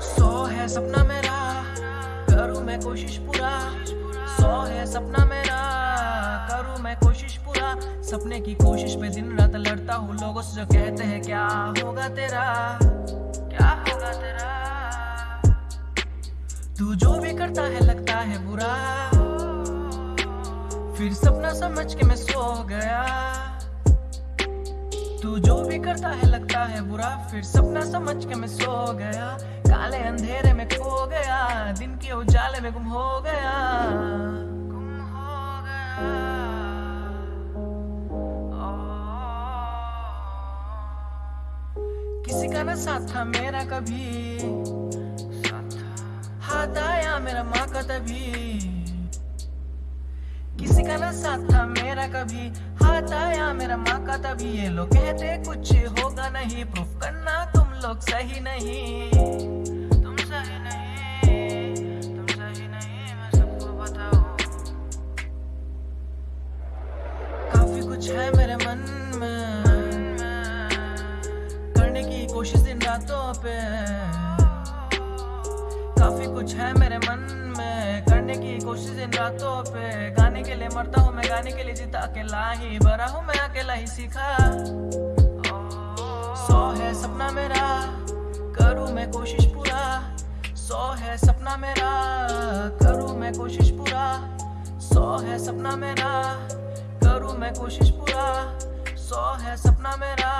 सपना मेरा, करूँ मैं कोशिश पूरा। सौ है सपना मेरा, करूँ मैं कोशिश पूरा। सपने की कोशिश पे दिन रात लड़ता हूँ, लोगों से जो कहते हैं, क्या होगा तेरा? क्या होगा तेरा? तू जो भी करता है, लगता है बुरा। फिर सपना समझ के मैं सो गया। तू जो भी करता है, लगता है बुरा। फिर सपना समझ के मैं सो गया। काले अंधेरे में खो गया। दिन के उजाले में गुम हो गया। गुम हो गया। किसी का ना साथ था, मेरा कभी। हाथ आया, मेरा माँ का तभी। किसी का ना साथ था, मेरा कभी। आया मेरा माँ का, तभी ये लोग कहते, कुछ होगा नहीं प्रूफ करना, तुम लोग सही नहीं। तुम सही नहीं है मेरे मन में, करने की कोशिश दिन रातों पे। काफ़ी कुछ है मेरे मन में, करने की कोशिश इन रातों पे। मरता हूँ, मैं गाने के लिए जीता, अकेला ही भरा हूँ, मैं अकेला ही सीखा। सौ है सपना मेरा, करूँ मैं कोशिश पूरा। सौ है सपना मेरा, करूँ मैं कोशिश पूरा। सौ है सपना मेरा, करूँ मैं कोशिश पूरा। सौ है सपना मेरा।